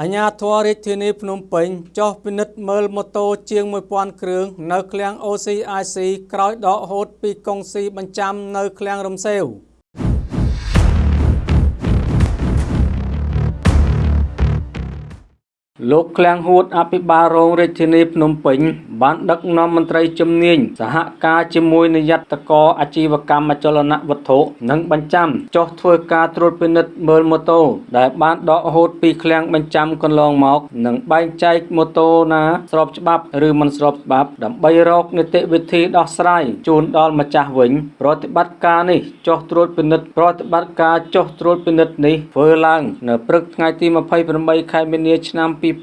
អាជ្ញាធររាជធានីភ្នំពេញចុះពិនិត្យមើលម៉ូតូជាង1000គ្រឿងនៅឃ្លាំង OCIC ក្រោយដកហូតពីកុងស៊ីបញ្ចាំនៅឃ្លាំងរំសេវ។ លោកឃ្លាំងហួតអភិបាលរងរាជធានីភ្នំពេញបានដឹកនាំមន្ត្រីជំនាញសហការជាមួយនាយត្តករអាជីវកម្មអចលនវត្ថុនិងបញ្ចាំចុះធ្វើការត្រួតពិនិត្យមើលម៉ូតូដែលបានដកហូតពីឃ្លាំងបញ្ចាំកន្លងមកនិងបែងចែកម៉ូតូណាស្របច្បាប់ឬមិនស្របច្បាប់ដើម្បីរកនីតិវិធីដោះស្រាយជូនដល់ម្ចាស់វិញប្រតិបត្តិការនេះចុះត្រួតពិនិត្យប្រតិបត្តិការចុះត្រួតពិនិត្យនេះធ្វើឡើងនៅព្រឹកថ្ងៃទី28ខែមីនាឆ្នាំ2023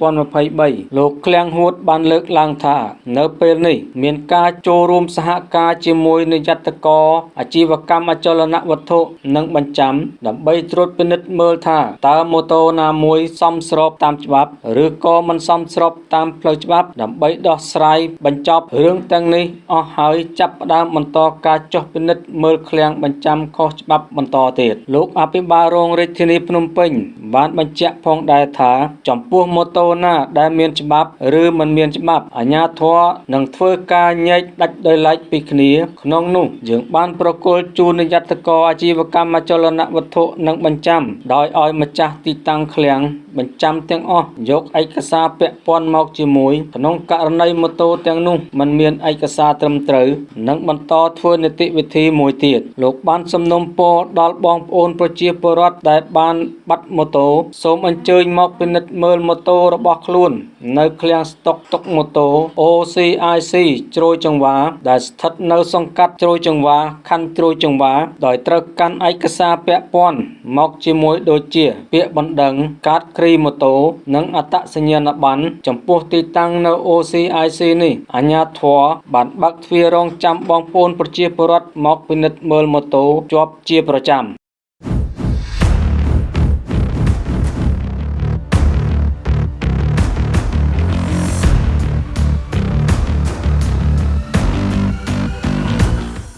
លោកឃ្លាំងហួតបានលើកឡើងថានៅពេលនេះមានការចូលរួមសហការជាមួយនាយត្តករអាជីវកម្មអចលនវត្ថុនិងបញ្ចាំដើម្បីត្រួតពិនិត្យមើលថាតើម៉ូតូណាមួយសមស្របតាមច្បាប់ឬក៏មិនសមស្របតាមផ្លូវច្បាប់ដើម្បីដោះស្រាយបញ្ចប់រឿងទាំងនេះអស់ហើយចាប់ផ្ដើមបន្តការចុះពិនិត្យមើលឃ្លាំងបញ្ចាំខុសច្បាប់បន្តទៀតលោកអភិបាលរងរាជធានីភ្នំពេញបានបញ្ជាក់ផងដែរថាចំពោះម៉ូតូណាដែលមានច្បាប់ ឬមិនមានច្បាប់អាជ្ញាធរនឹងធ្វើការញែកដាច់ដោយឡែកពីគ្នា ក្នុងនោះយើងបានប្រគល់ជូននាយត្តករអាជីវកម្មអចលនវត្ថុនិងបញ្ចាំដោយឲ្យម្ចាស់ទីតាំងឃ្លាំងបញ្ចាំទាំងអស់យកឯកសារពាក់ព័ន្ធមកជាមួយក្នុងករណីម៉ូតូទាំងនោះមិនមានឯកសារត្រឹមត្រូវនឹងបន្តធ្វើនីតិវិធីមួយទៀតលោកបានសំណូមពរដល់បងប្អូនប្រជាពលរដ្ឋដែលបានបាត់ម៉ូតូសូមអញ្ជើញមកពិនិត្យមើលម៉ូតូរបស់ខ្លួន នៅឃ្លាំងស្តុកទុកម៉ូតូ OCIC ជ្រោយចង្វា ដែលស្ថិតនៅសង្កាត់ជ្រោយចង្វាខណ្ឌជ្រោយចង្វាដោយត្រូវកាន់ឯកសារពាក់ព័ន្ធមកជាមួយដូចជា ពាក្យបណ្ដឹងកាតគ្រីម៉ូតូ និងអត្តសញ្ញាណប័ណ្ណចំពោះទីតាំងនៅ OCIC នេះអាជ្ញាធរបានបើកទ្វាររងចាំបងប្អូនប្រជាពលរដ្ឋមកពិនិត្យមើលម៉ូតូជាប់ជាប្រចាំ